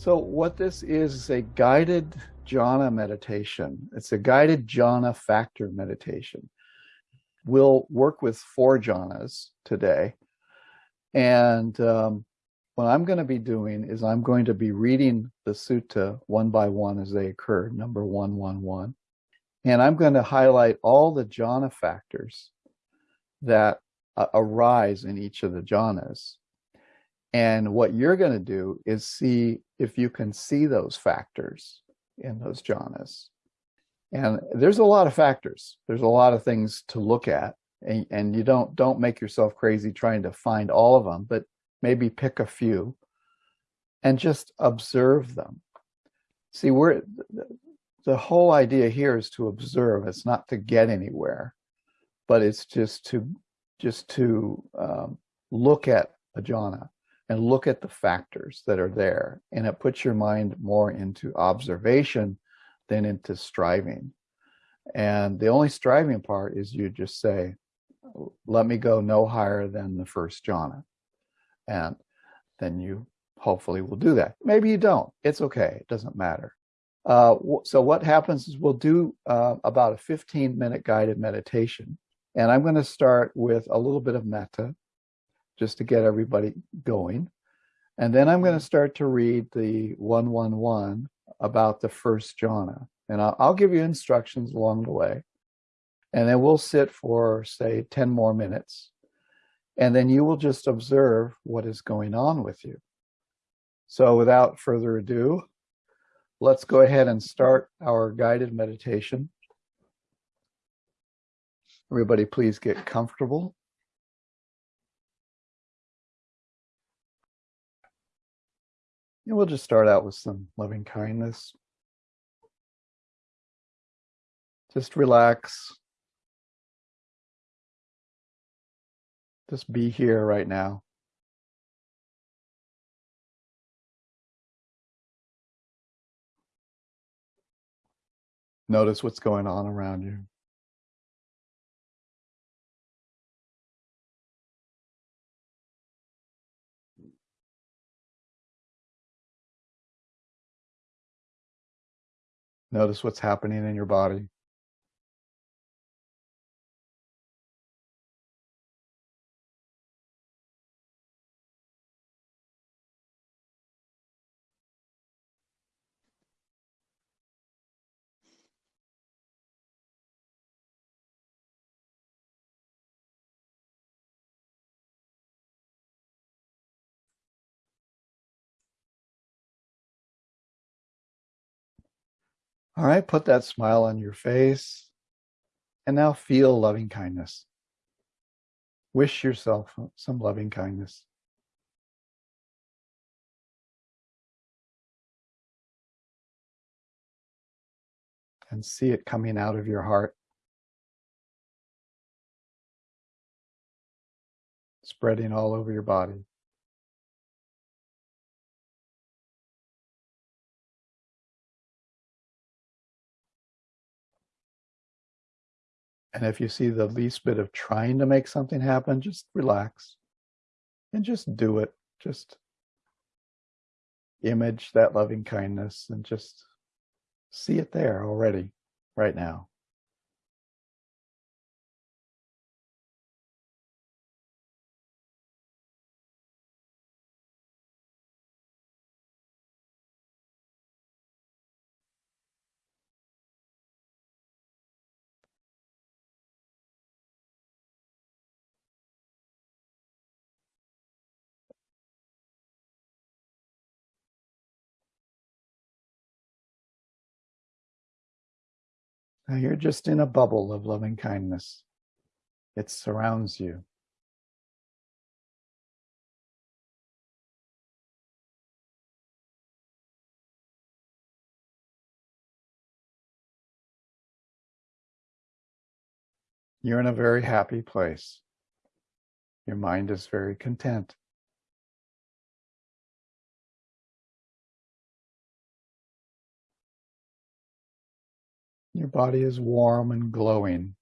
So what this is is a guided jhana meditation. It's a guided jhana factor meditation. We'll work with four jhanas today. And um, what I'm going to be doing is I'm going to be reading the sutta one by one as they occur, number 111. And I'm going to highlight all the jhana factors that uh, arise in each of the jhanas. And what you're going to do is see if you can see those factors in those jhanas. And there's a lot of factors. There's a lot of things to look at. And, and you don't don't make yourself crazy trying to find all of them, but maybe pick a few and just observe them. See, we're the whole idea here is to observe. It's not to get anywhere, but it's just to just to um, look at a jhana and look at the factors that are there. And it puts your mind more into observation than into striving. And the only striving part is you just say, let me go no higher than the first jhana. And then you hopefully will do that. Maybe you don't. It's okay. It doesn't matter. Uh, so what happens is we'll do uh, about a 15 minute guided meditation. And I'm going to start with a little bit of metta just to get everybody going. And then I'm going to mm. start to read the 111 about the first jhana. And I'll, I'll give you instructions along the way. And then we'll sit for, say, 10 more minutes. And then you will just observe what is going on with you. So without further ado, let's go ahead and start our guided meditation. Everybody, please get comfortable. And we'll just start out with some loving kindness. Just relax. Just be here right now. Notice what's going on around you. Notice what's happening in your body. All right, put that smile on your face and now feel loving kindness. Wish yourself some loving kindness. And see it coming out of your heart. Spreading all over your body. And if you see the least bit of trying to make something happen, just relax and just do it. Just image that loving kindness and just see it there already, right now. Now you're just in a bubble of loving kindness. It surrounds you. You're in a very happy place. Your mind is very content. Your body is warm and glowing.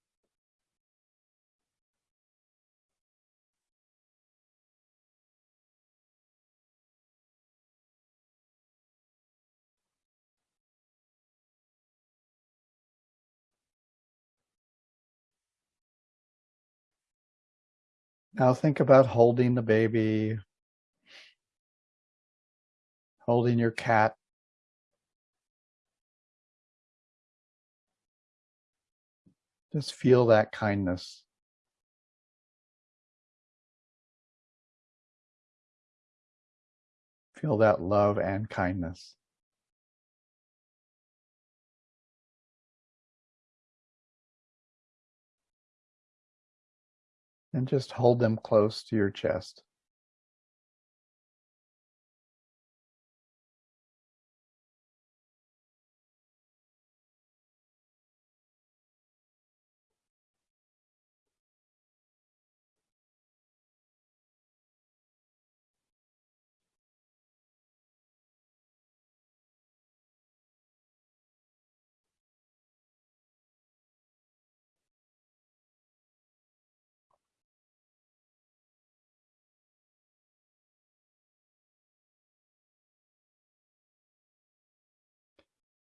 Now think about holding the baby, holding your cat, Just feel that kindness. Feel that love and kindness. And just hold them close to your chest.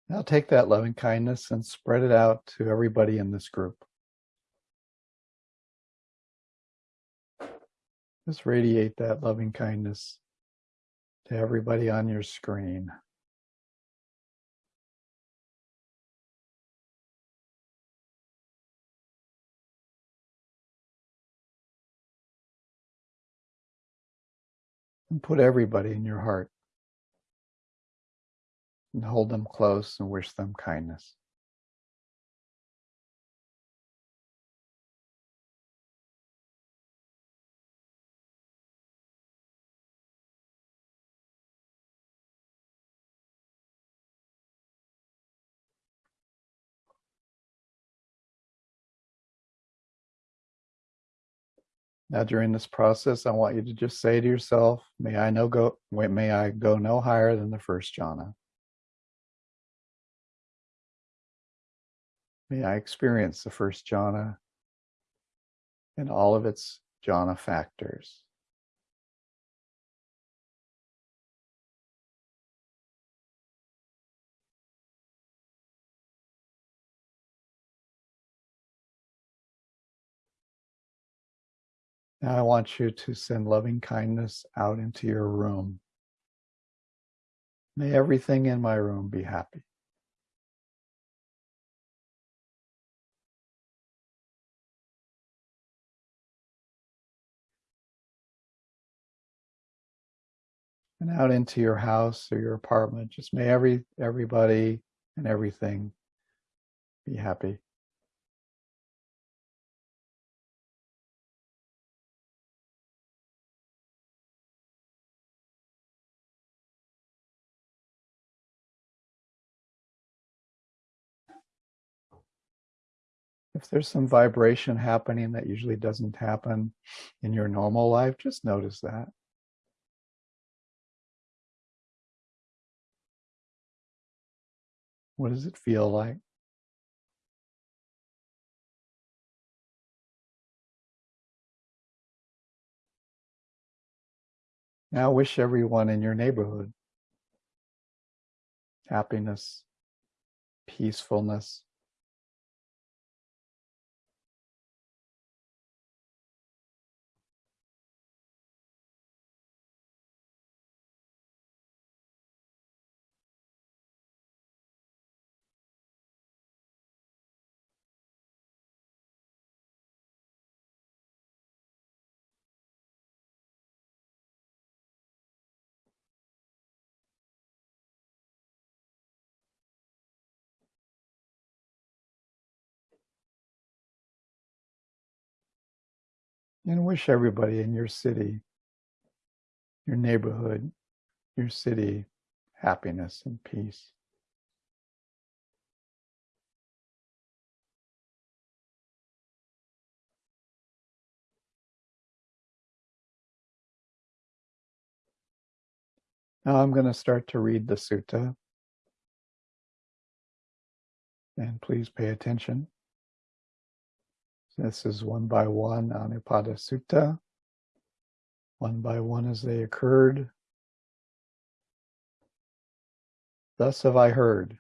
Now take that loving kindness and spread it out to everybody in this group. Just radiate that loving kindness to everybody on your screen. And put everybody in your heart and hold them close and wish them kindness. Now, during this process, I want you to just say to yourself, "May I no go, may I go no higher than the first jhana." May I experience the first jhana and all of its jhana factors. Now I want you to send loving kindness out into your room. May everything in my room be happy. And out into your house or your apartment. Just may every everybody and everything be happy. If there's some vibration happening that usually doesn't happen in your normal life, just notice that. What does it feel like? Now wish everyone in your neighborhood happiness, peacefulness, and wish everybody in your city, your neighborhood, your city happiness and peace. Now I'm going to start to read the sutta. And please pay attention. This is one by one Anupada Sutta, one by one as they occurred. Thus have I heard.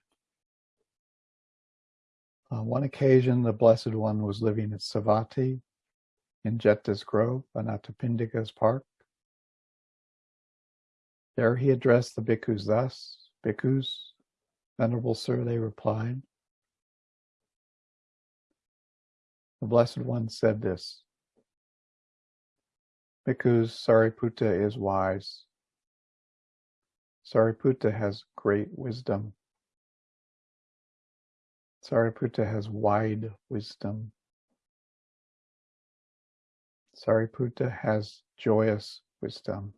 On one occasion, the Blessed One was living at Savatthi in Jeta's Grove, Anathapindika's park. There he addressed the bhikkhus thus, Bhikkhus, Venerable Sir, they replied. The Blessed One said this, Bhikkhus, Sariputta is wise. Sariputta has great wisdom. Sariputta has wide wisdom. Sariputta has joyous wisdom.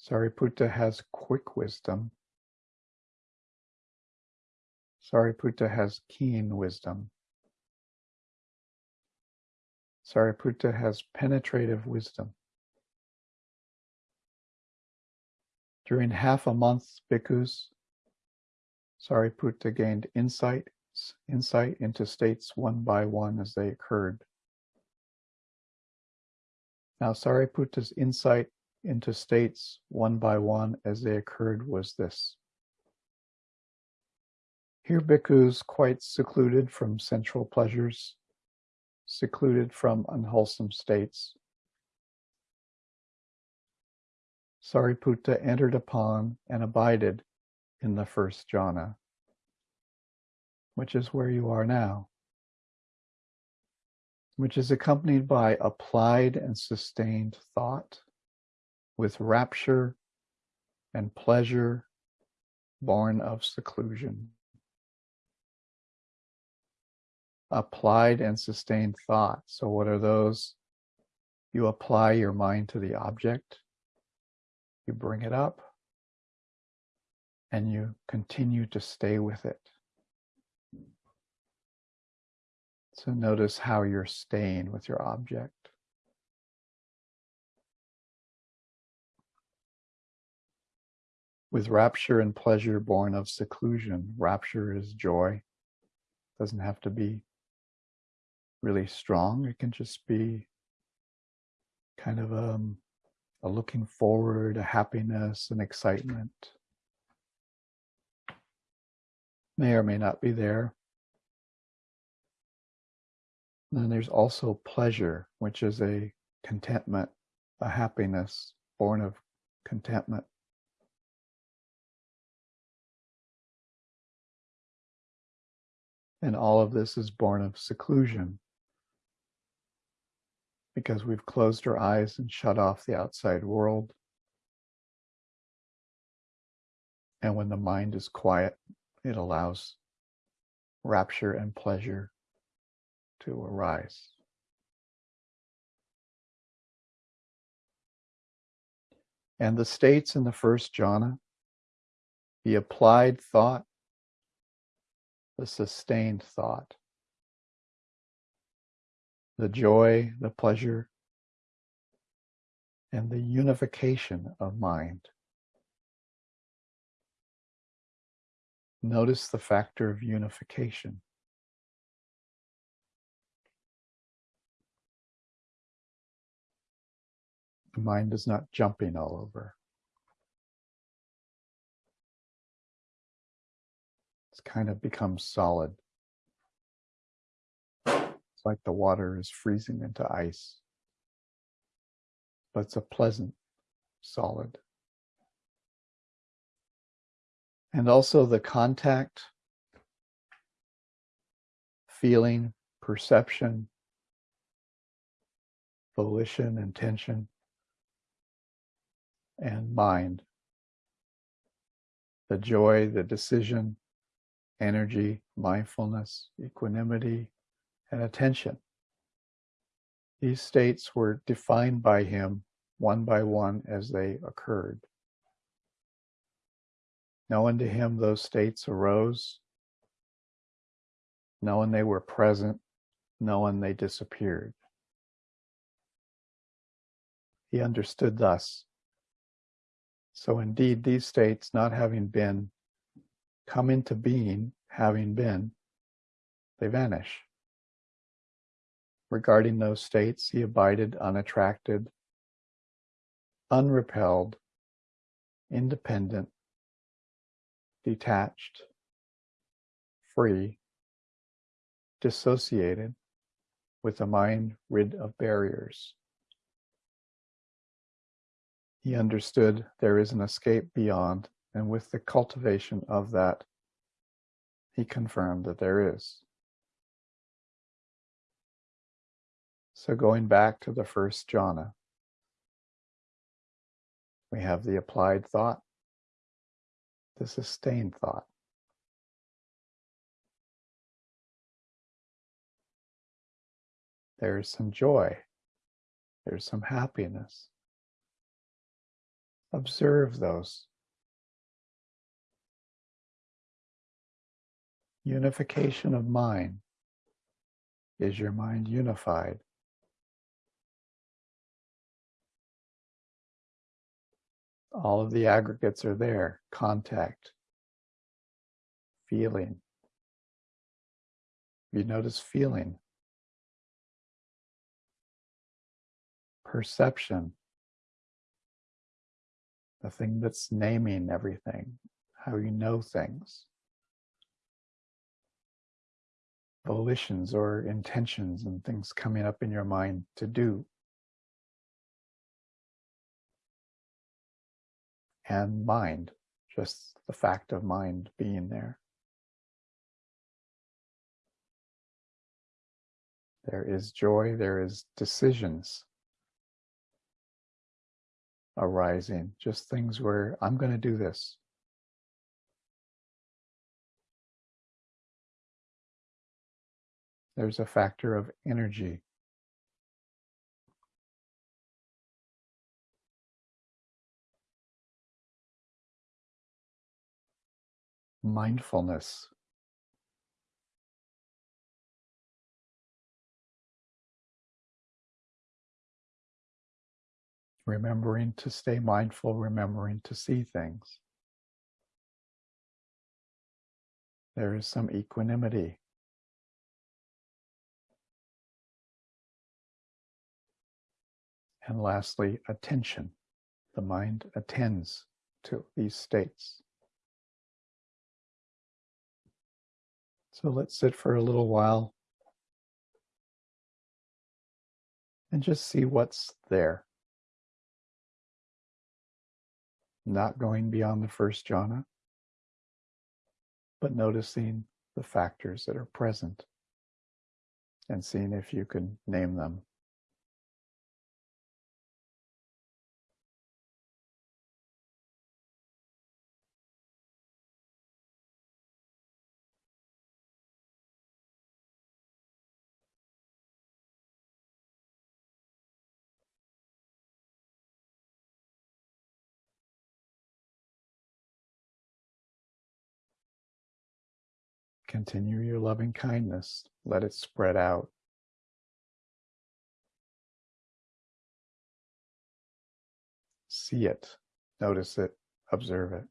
Sariputta has quick wisdom. Sariputta has keen wisdom. Sariputta has penetrative wisdom. During half a month, bhikkhus, Sariputta gained insight, insight into states one by one as they occurred. Now, Sariputta's insight into states one by one as they occurred was this. Here, bhikkhus quite secluded from sensual pleasures, secluded from unwholesome states. Sariputta entered upon and abided in the first jhana, which is where you are now, which is accompanied by applied and sustained thought with rapture and pleasure born of seclusion. Applied and sustained thought. So, what are those? You apply your mind to the object, you bring it up, and you continue to stay with it. So, notice how you're staying with your object. with rapture and pleasure born of seclusion. Rapture is joy. Doesn't have to be really strong. It can just be kind of a, um, a looking forward, a happiness, an excitement. May or may not be there. And then there's also pleasure, which is a contentment, a happiness born of contentment. And all of this is born of seclusion because we've closed our eyes and shut off the outside world. And when the mind is quiet, it allows rapture and pleasure to arise. And the states in the first jhana, the applied thought, the sustained thought, the joy, the pleasure, and the unification of mind. Notice the factor of unification. The mind is not jumping all over. It's kind of become solid. Like the water is freezing into ice, but it's a pleasant solid. And also the contact, feeling, perception, volition, intention, and mind. The joy, the decision, energy, mindfulness, equanimity, and attention. These states were defined by him one by one as they occurred. Knowing to him those states arose, knowing they were present, knowing they disappeared. He understood thus. So indeed, these states, not having been come into being having been, they vanish. Regarding those states, he abided unattracted, unrepelled, independent, detached, free, dissociated, with a mind rid of barriers. He understood there is an escape beyond, and with the cultivation of that, he confirmed that there is. So going back to the first jhana, we have the applied thought, the sustained thought. There's some joy. There's some happiness. Observe those. Unification of mind. Is your mind unified? All of the aggregates are there. Contact, feeling. You notice feeling, perception, the thing that's naming everything, how you know things, volitions or intentions and things coming up in your mind to do. And mind, just the fact of mind being there. There is joy, there is decisions arising, just things where I'm going to do this. There's a factor of energy mindfulness. Remembering to stay mindful, remembering to see things. There is some equanimity. And lastly, attention. The mind attends to these states. So let's sit for a little while and just see what's there. Not going beyond the first jhana, but noticing the factors that are present and seeing if you can name them. Continue your loving kindness. Let it spread out. See it, notice it, observe it.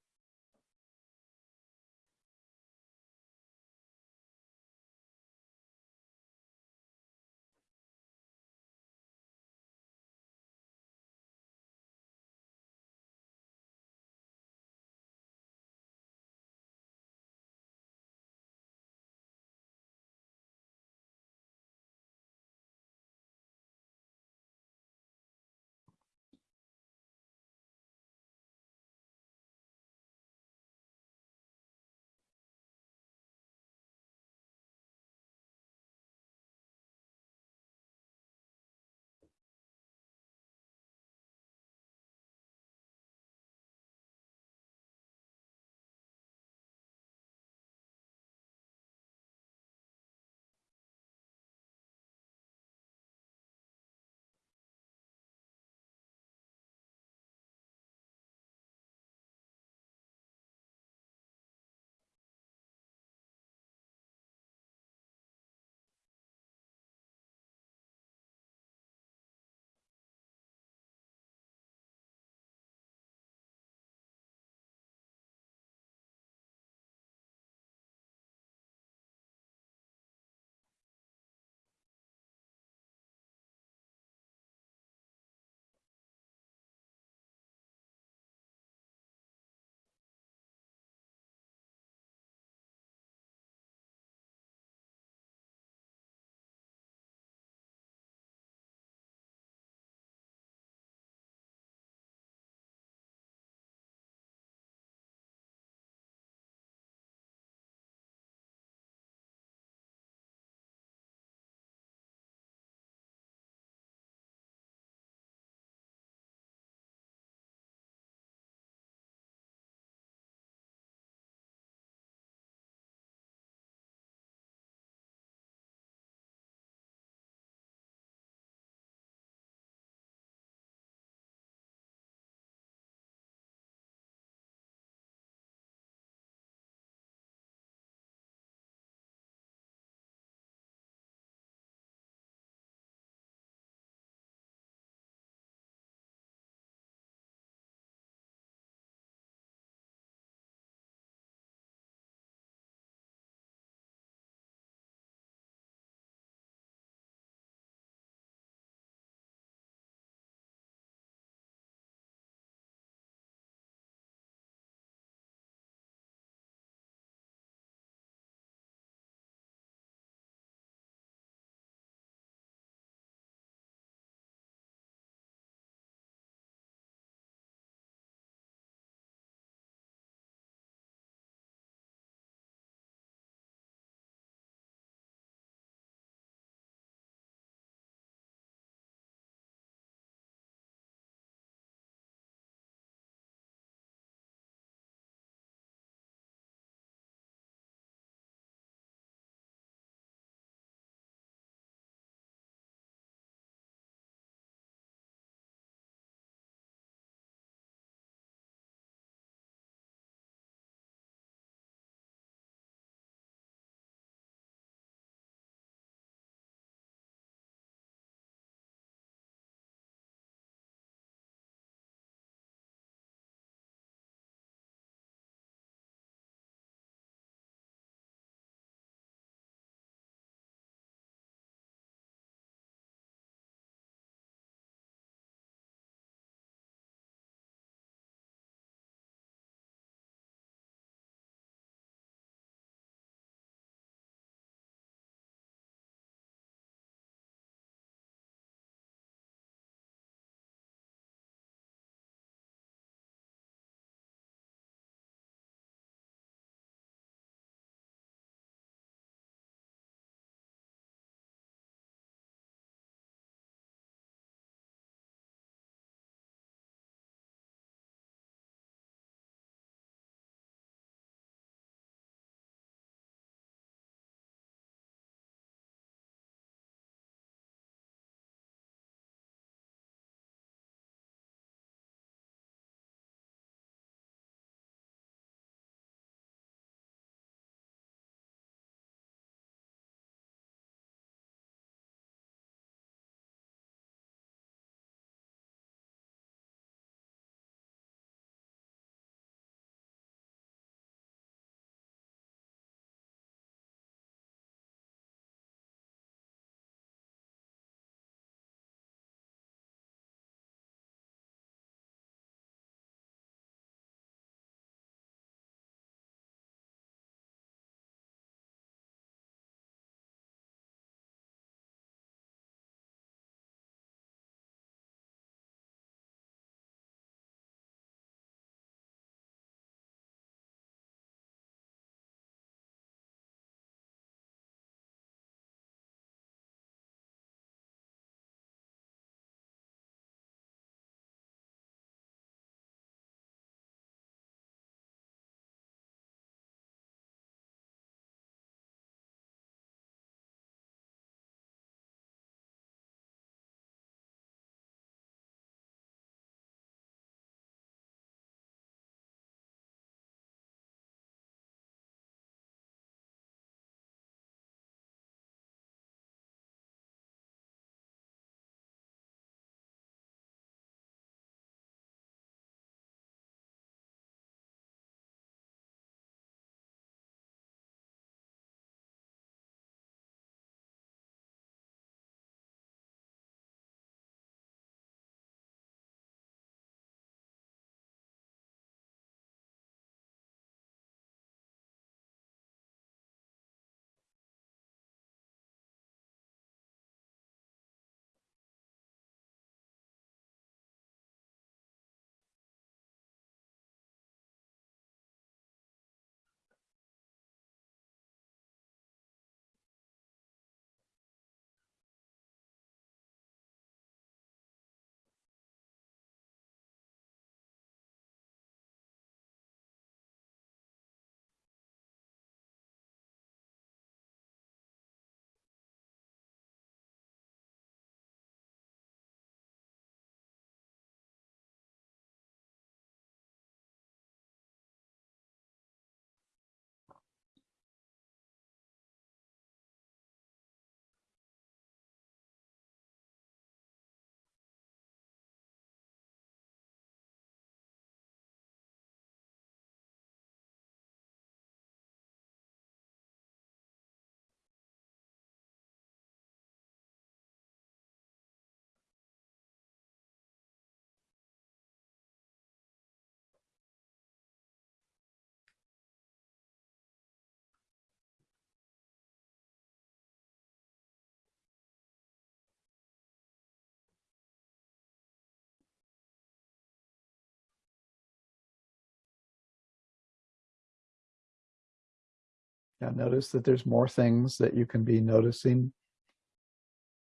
Now notice that there's more things that you can be noticing.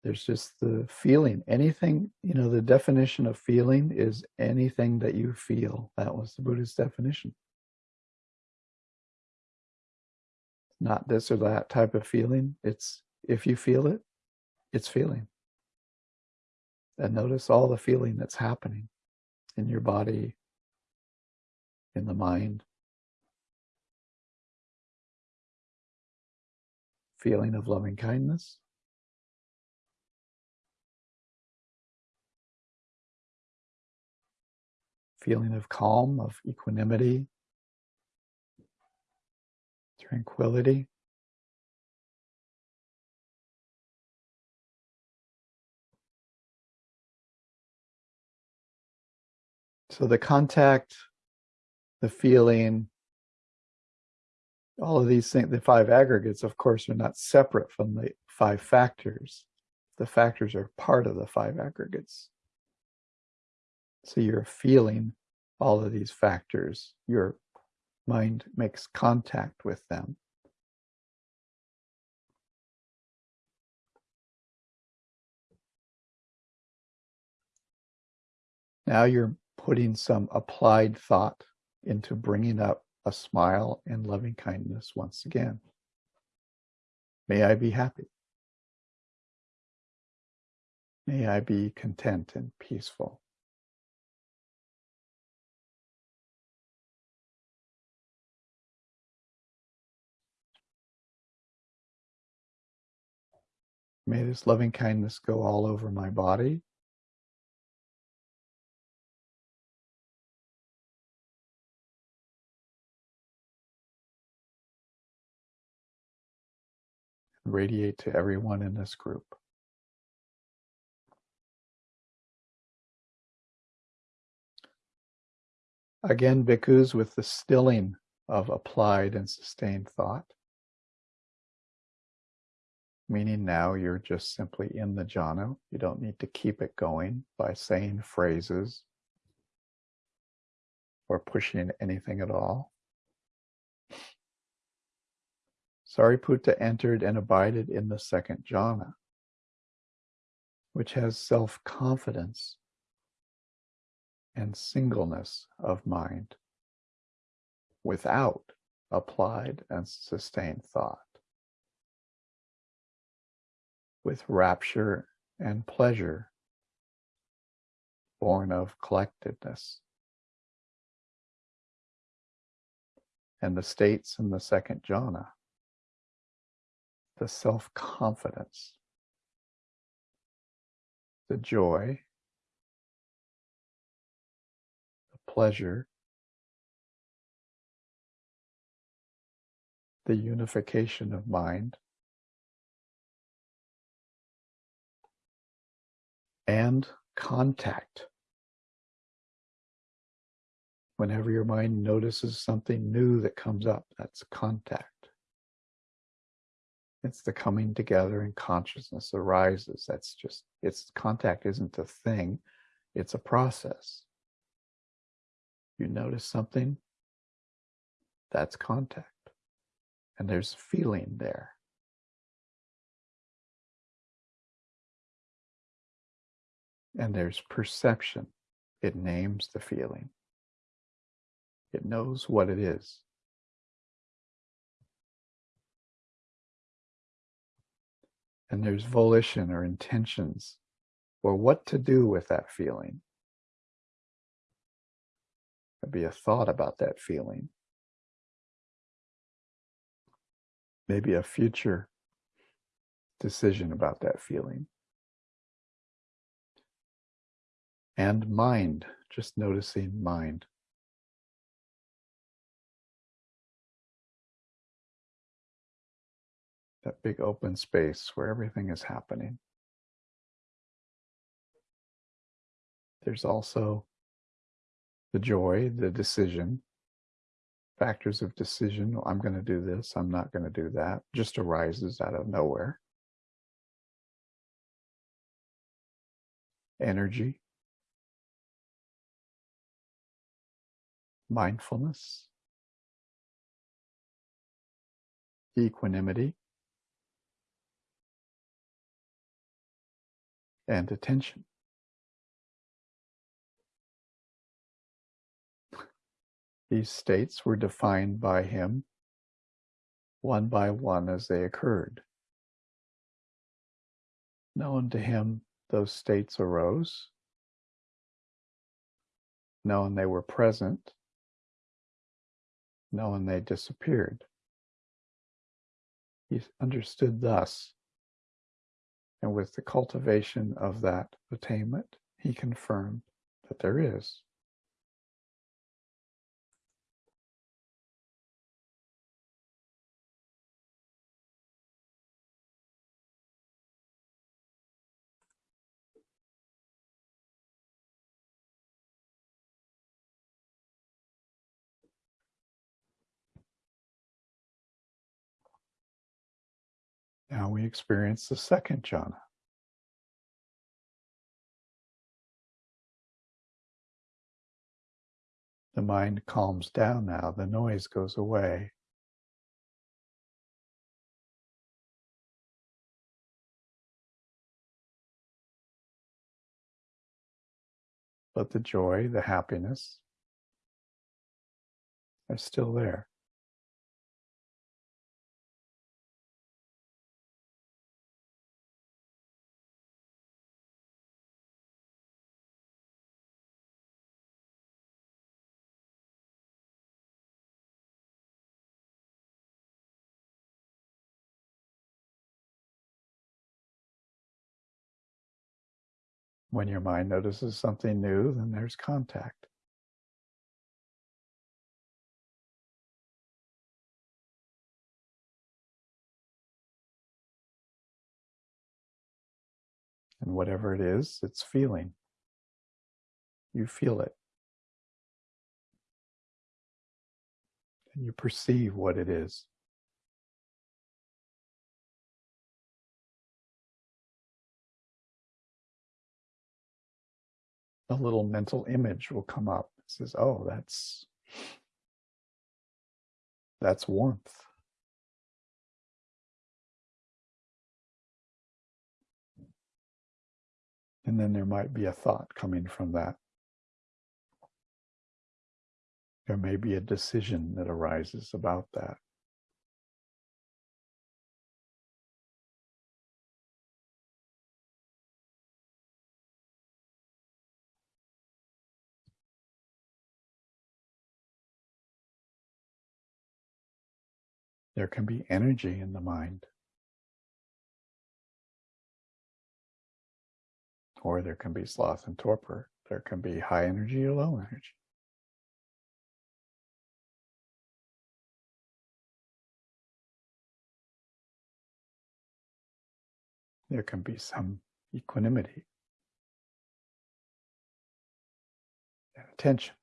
There's just the feeling. Anything, you know, the definition of feeling is anything that you feel. That was the Buddhist definition. Not this or that type of feeling. It's if you feel it, it's feeling. And notice all the feeling that's happening in your body, in the mind. Feeling of loving kindness. Feeling of calm, of equanimity, tranquility. So the contact, the feeling, all of these things, the five aggregates, of course, are not separate from the five factors. The factors are part of the five aggregates. So you're feeling all of these factors. Your mind makes contact with them. Now you're putting some applied thought into bringing up a smile and loving kindness once again. May I be happy. May I be content and peaceful. May this loving kindness go all over my body radiate to everyone in this group. Again, bhikkhus with the stilling of applied and sustained thought. Meaning now you're just simply in the jhana. You don't need to keep it going by saying phrases or pushing anything at all. Sariputta entered and abided in the second jhana, which has self confidence and singleness of mind without applied and sustained thought, with rapture and pleasure born of collectedness. And the states in the second jhana the self confidence, the joy, the pleasure, the unification of mind, and contact. Whenever your mind notices something new that comes up, that's contact. It's the coming together and consciousness arises. That's just, it's contact isn't a thing, it's a process. You notice something, that's contact. And there's feeling there. And there's perception. It names the feeling. It knows what it is. And there's volition or intentions or what to do with that feeling. There'd be a thought about that feeling. Maybe a future decision about that feeling. And mind, just noticing mind. That big open space where everything is happening. There's also the joy, the decision, factors of decision. I'm going to do this, I'm not going to do that, just arises out of nowhere. Energy, mindfulness, equanimity, and attention. These states were defined by him one by one as they occurred. Known to him, those states arose. Known they were present, Known they disappeared. He understood thus, and with the cultivation of that attainment, he confirmed that there is. Now we experience the second jhana. The mind calms down now, the noise goes away. But the joy, the happiness are still there. When your mind notices something new, then there's contact. And whatever it is, it's feeling. You feel it. And you perceive what it is. A little mental image will come up. It says, oh, that's that's warmth. And then there might be a thought coming from that. There may be a decision that arises about that. There can be energy in the mind. Or there can be sloth and torpor. There can be high energy or low energy. There can be some equanimity and attention.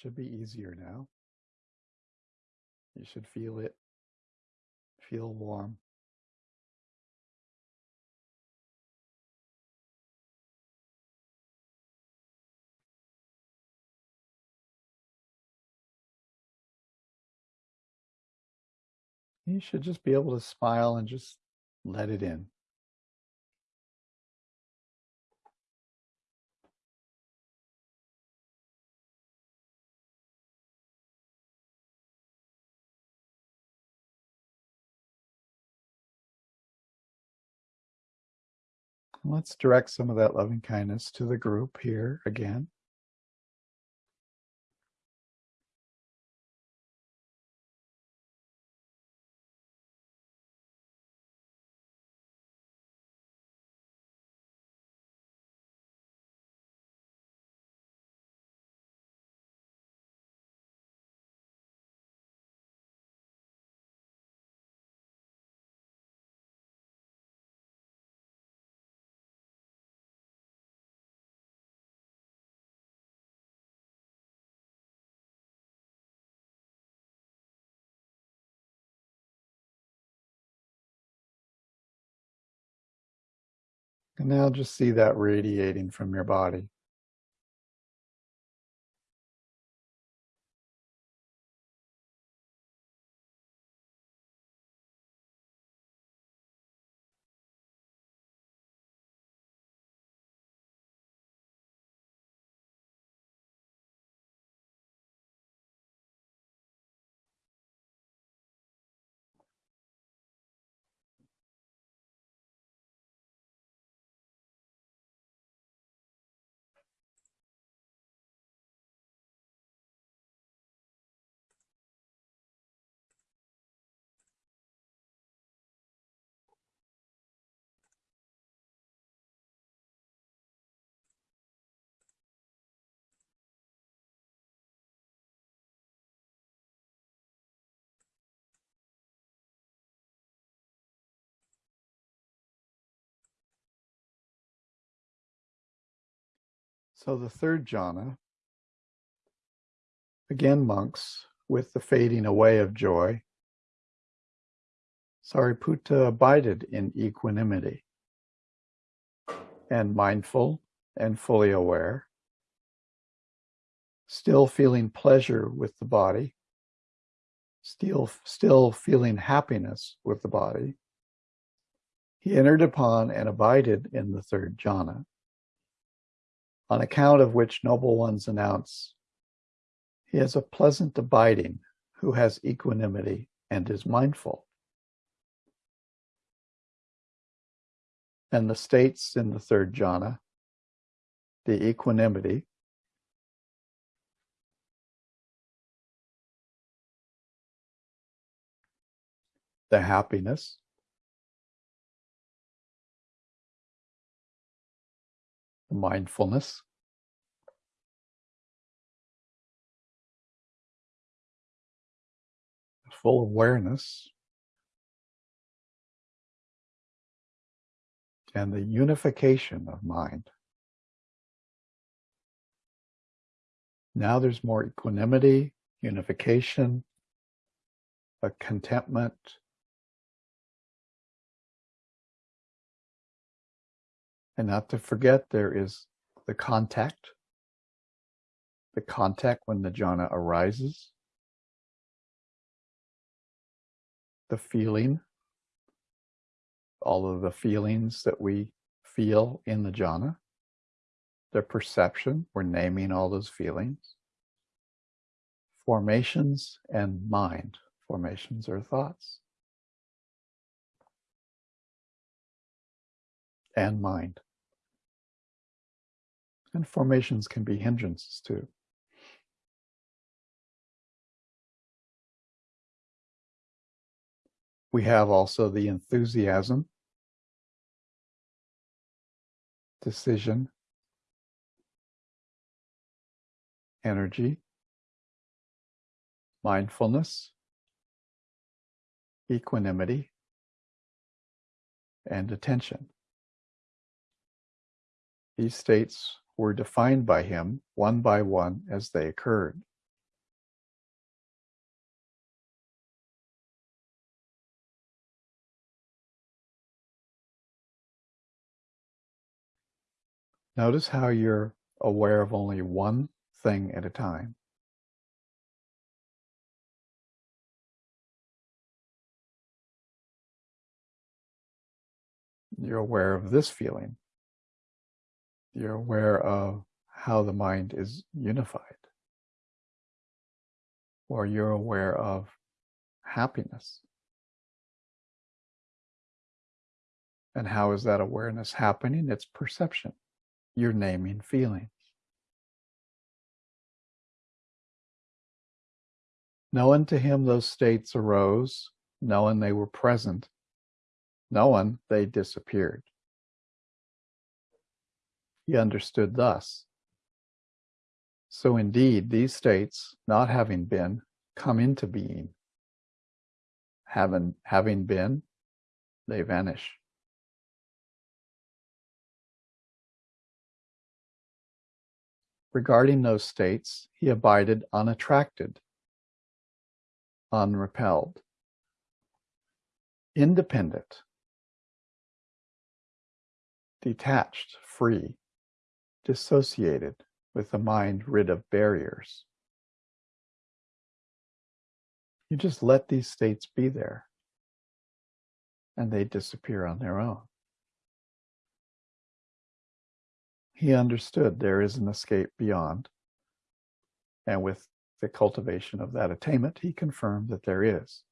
Should be easier now. You should feel it. Feel warm. You should just be able to smile and just let it in. Let's direct some of that loving kindness to the group here again. And now just see that radiating from your body. So the third jhana, again, monks, with the fading away of joy, Sariputta abided in equanimity and mindful and fully aware, still feeling pleasure with the body, still, still feeling happiness with the body. He entered upon and abided in the third jhana on account of which noble ones announce, He has a pleasant abiding who has equanimity and is mindful. And the states in the third jhana, the equanimity, the happiness, mindfulness. Full awareness. And the unification of mind. Now there's more equanimity, unification, a contentment, And not to forget, there is the contact, the contact when the jhana arises, the feeling, all of the feelings that we feel in the jhana, the perception, we're naming all those feelings, formations and mind. Formations are thoughts. And mind. And formations can be hindrances too. We have also the enthusiasm, decision, energy, mindfulness, equanimity, and attention. These states were defined by him one by one as they occurred. Notice how you're aware of only one thing at a time. You're aware of this feeling. You're aware of how the mind is unified. Or you're aware of happiness. And how is that awareness happening? It's perception. You're naming feelings. Knowing to him those states arose, knowing they were present, knowing they disappeared. He understood thus. So indeed, these states, not having been, come into being. Having, having been, they vanish. Regarding those states, he abided unattracted, unrepelled, independent, detached, free, dissociated, with the mind rid of barriers. You just let these states be there, and they disappear on their own. He understood there is an escape beyond, and with the cultivation of that attainment, he confirmed that there is.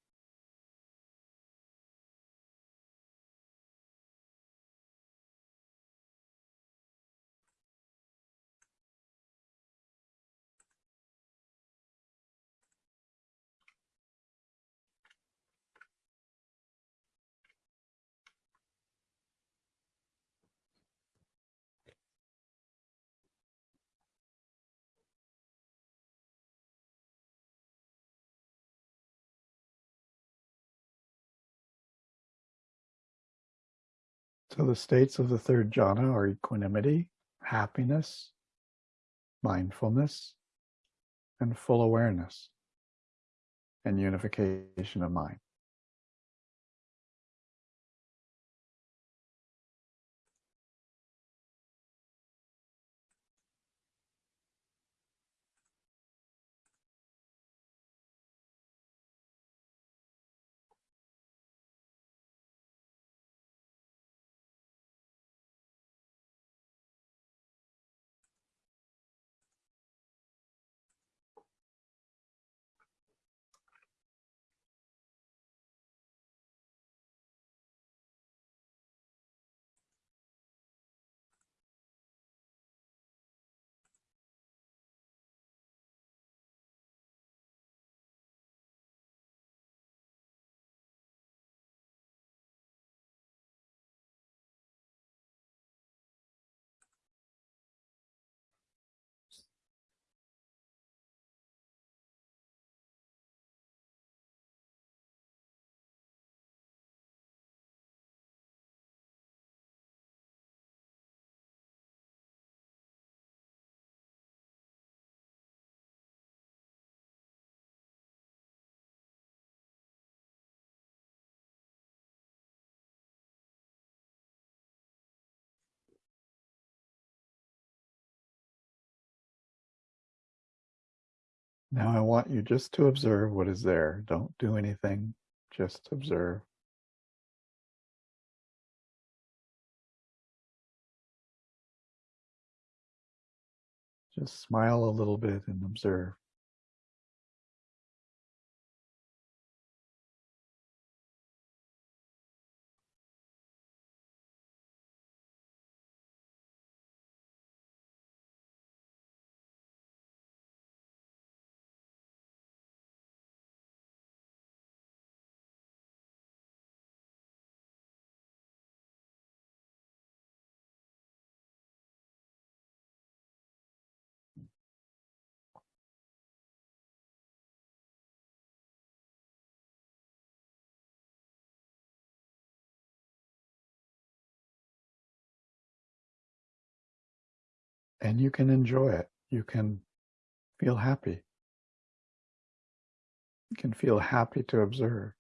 So the states of the third jhana are equanimity, happiness, mindfulness, and full awareness and unification of mind. Now I want you just to observe what is there. Don't do anything, just observe. Just smile a little bit and observe. and you can enjoy it. You can feel happy. You can feel happy to observe.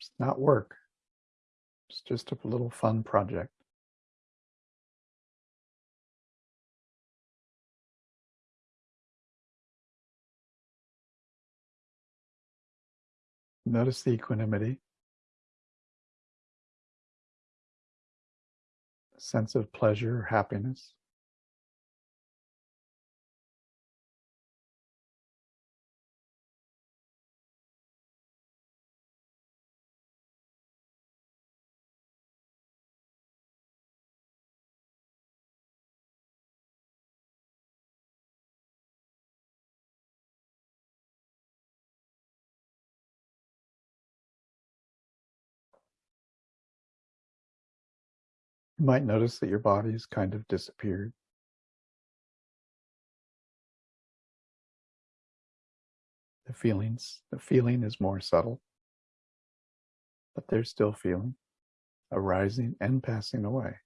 It's not work. It's just a little fun project. Notice the equanimity. Sense of pleasure or happiness. You might notice that your body has kind of disappeared. The feelings, the feeling is more subtle, but there's still feeling arising and passing away.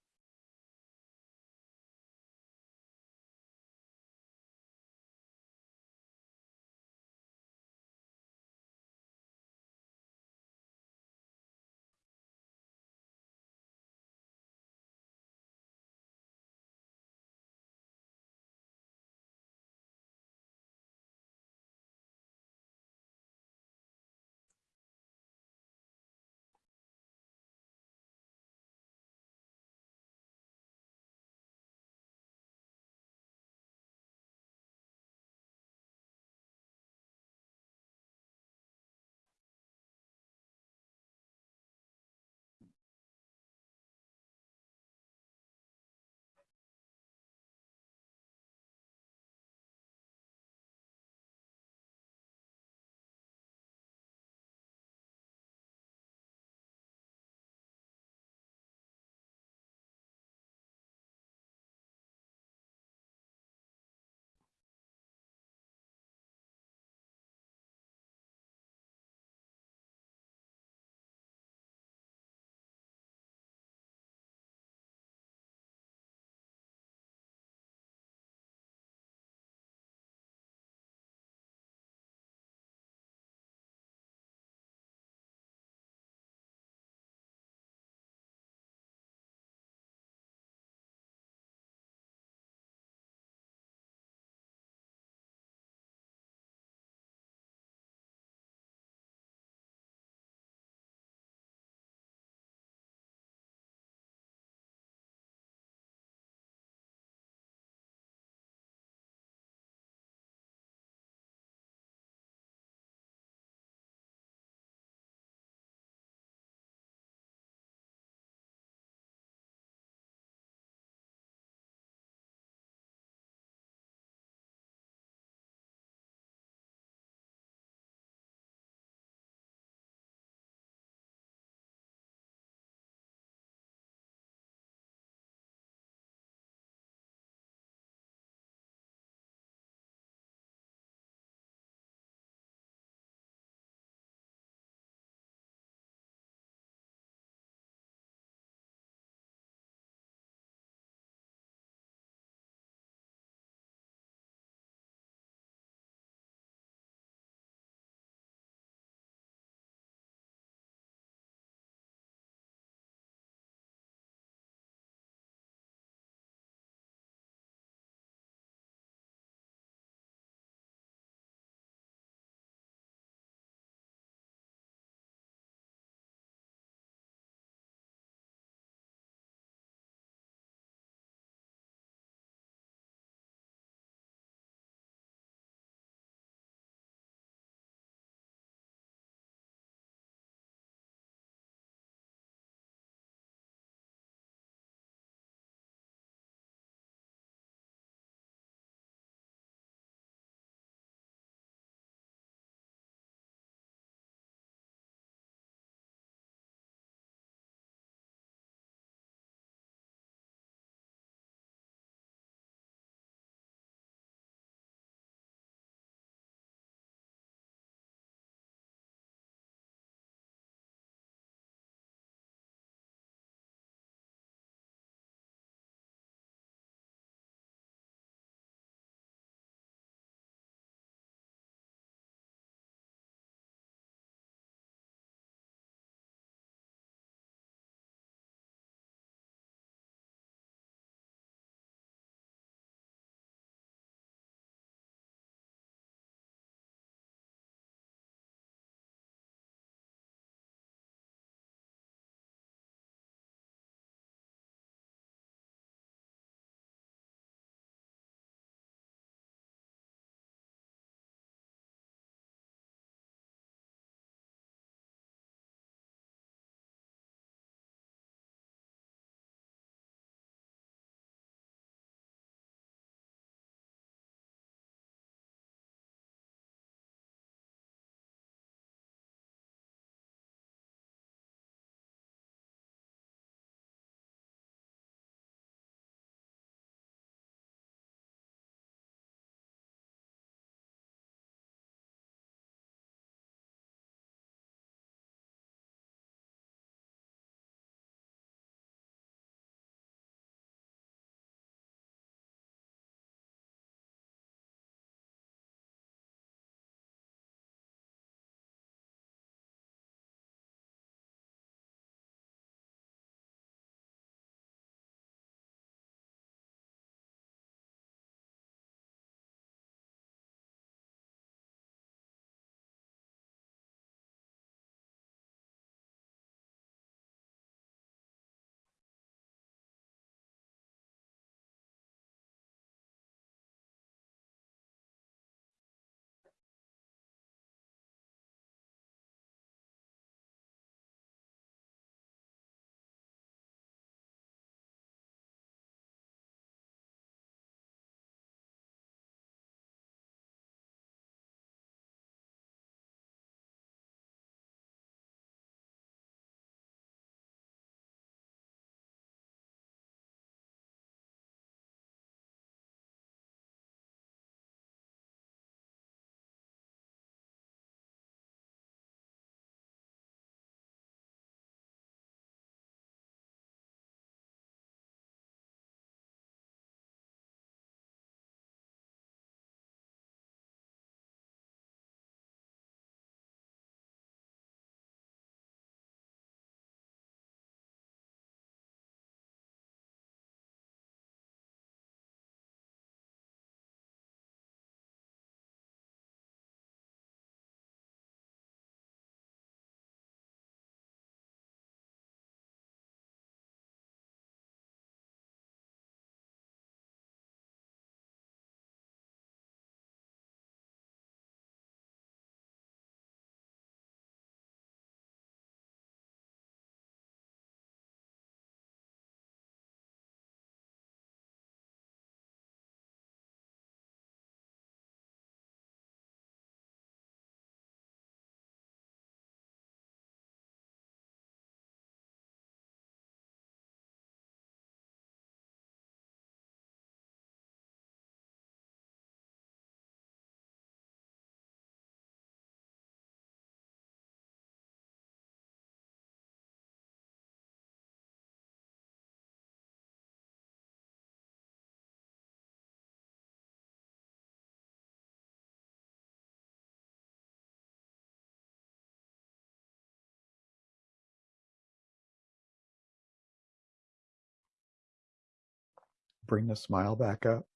Bring the smile back up.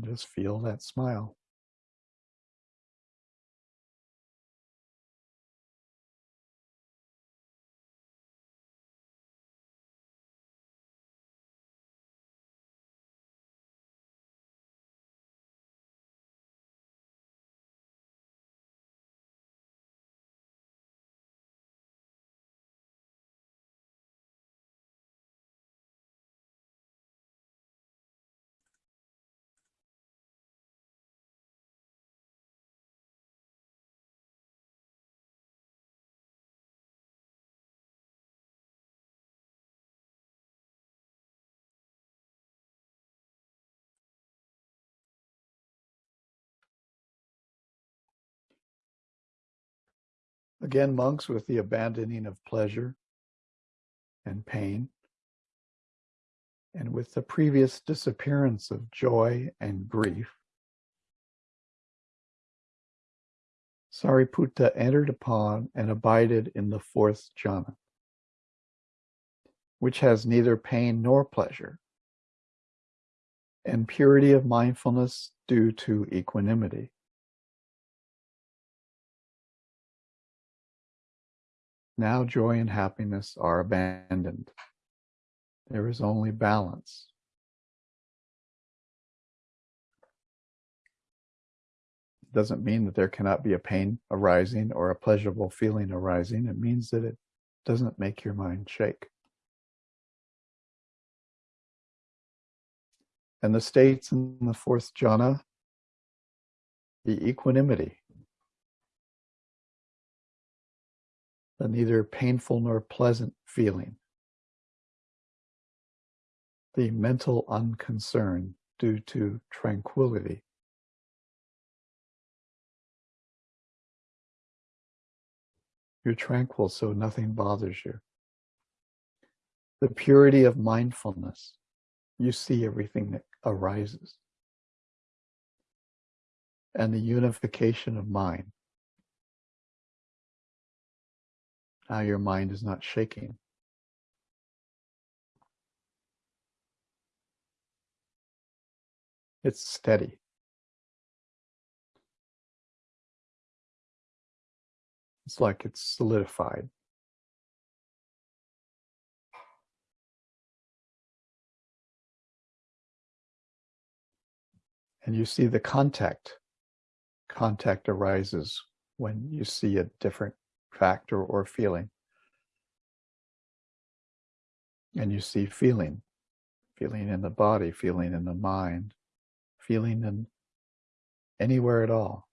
Just feel that smile. Again, monks with the abandoning of pleasure and pain, and with the previous disappearance of joy and grief, Sariputta entered upon and abided in the fourth jhana, which has neither pain nor pleasure, and purity of mindfulness due to equanimity. Now joy and happiness are abandoned. There is only balance. It doesn't mean that there cannot be a pain arising or a pleasurable feeling arising. It means that it doesn't make your mind shake. And the states in the fourth jhana, the equanimity, the neither painful nor pleasant feeling, the mental unconcern due to tranquility. You're tranquil, so nothing bothers you. The purity of mindfulness. You see everything that arises. And the unification of mind. Now your mind is not shaking. It's steady. It's like it's solidified. And you see the contact. Contact arises when you see a different factor or feeling. And you see feeling, feeling in the body, feeling in the mind, feeling in anywhere at all.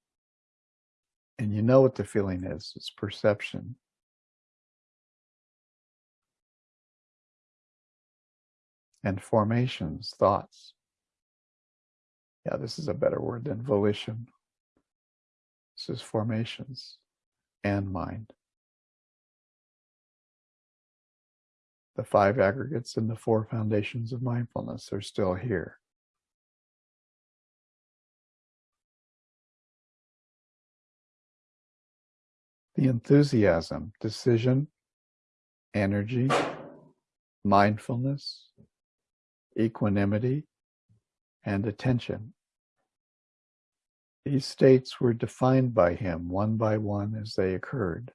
And you know what the feeling is it's perception. And formations, thoughts. Yeah, this is a better word than volition. This is formations and mind. The five aggregates and the four foundations of mindfulness are still here. The enthusiasm, decision, energy, mindfulness, equanimity, and attention these states were defined by him one by one as they occurred.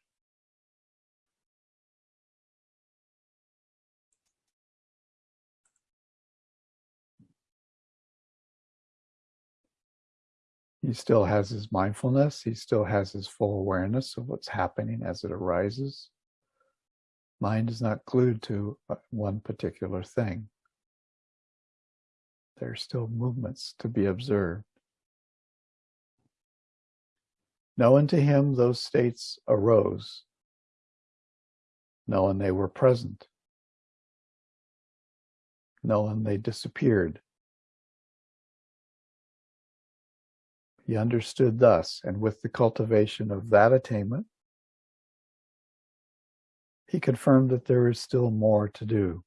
He still has his mindfulness. He still has his full awareness of what's happening as it arises. Mind is not glued to uh, one particular thing. There are still movements to be observed. Now unto him those states arose, knowing they were present, knowing they disappeared. He understood thus, and with the cultivation of that attainment, he confirmed that there is still more to do.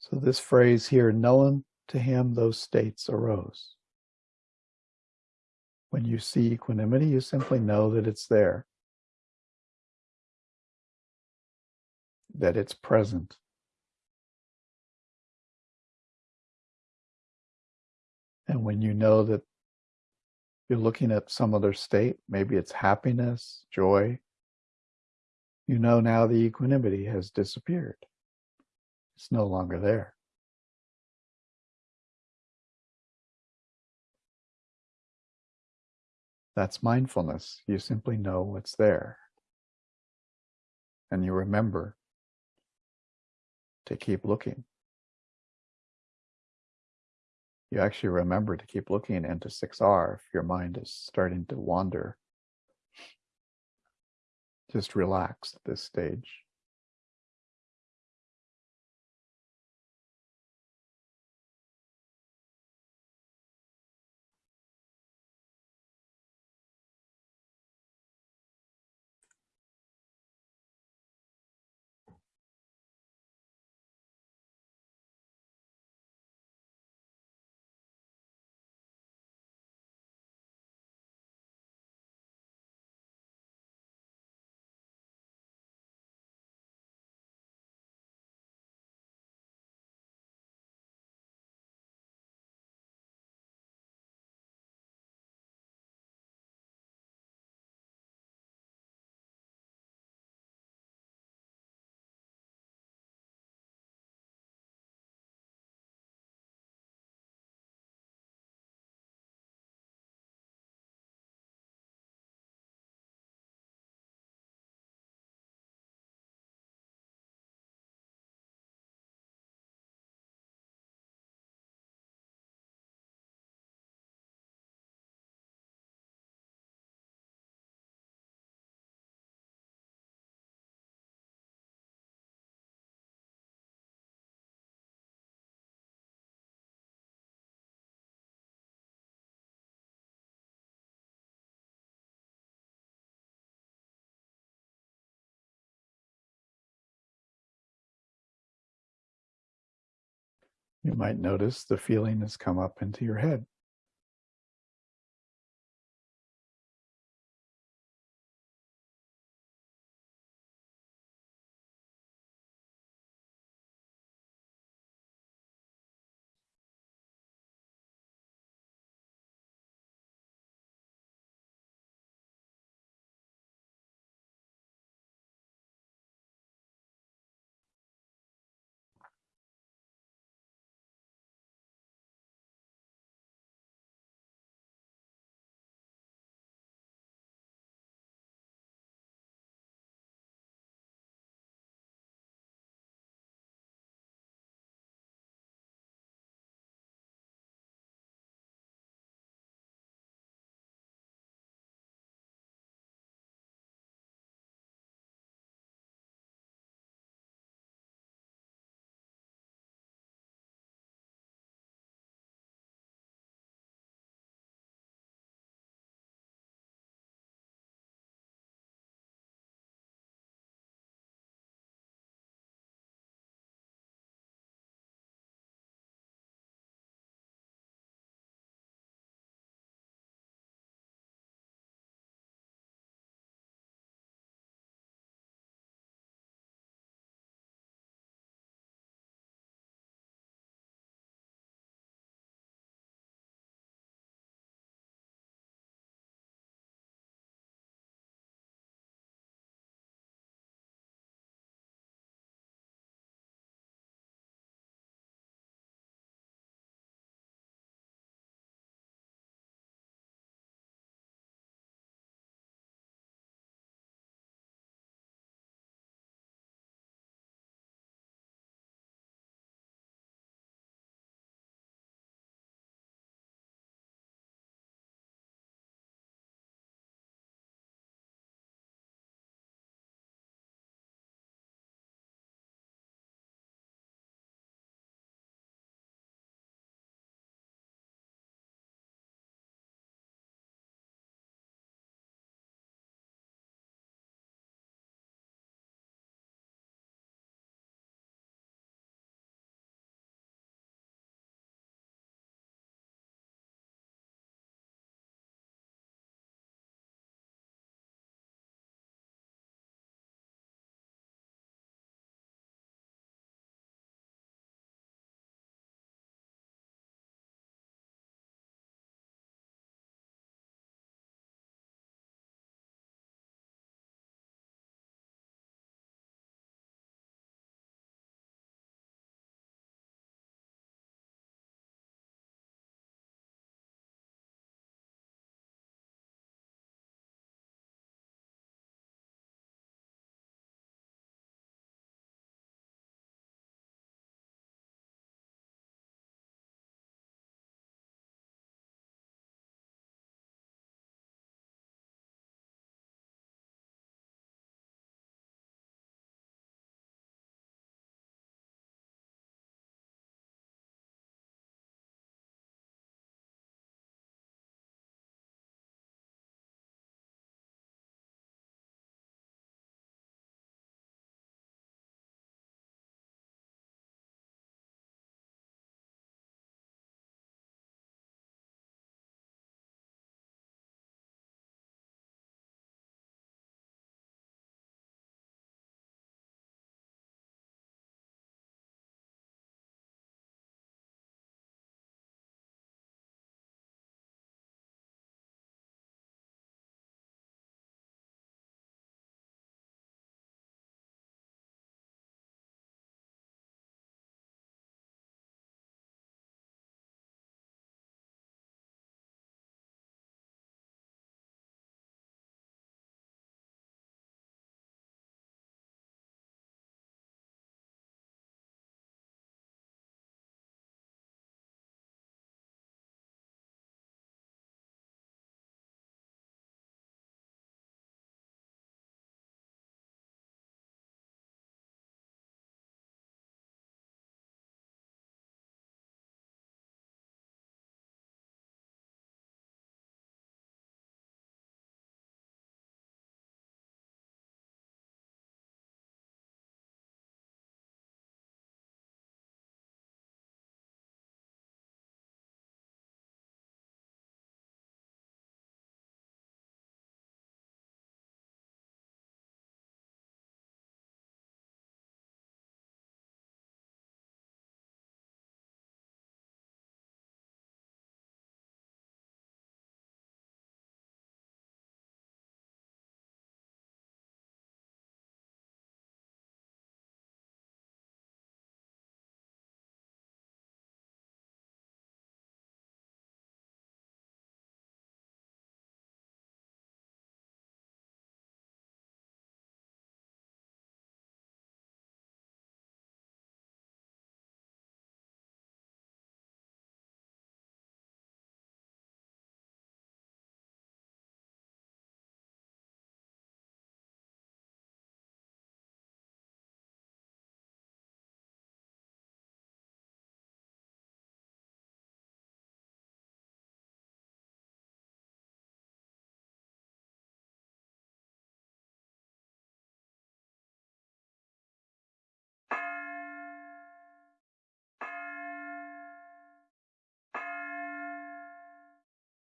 So, this phrase here, knowing to him those states arose. When you see equanimity, you simply know that it's there, that it's present. And when you know that you're looking at some other state, maybe it's happiness, joy, you know now the equanimity has disappeared. It's no longer there. That's mindfulness. You simply know what's there. And you remember to keep looking. You actually remember to keep looking into 6R if your mind is starting to wander. Just relax at this stage. You might notice the feeling has come up into your head.